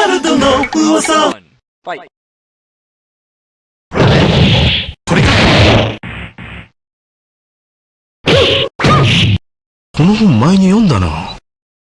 ナルドの噂ファイこれかこの本前に読んだな。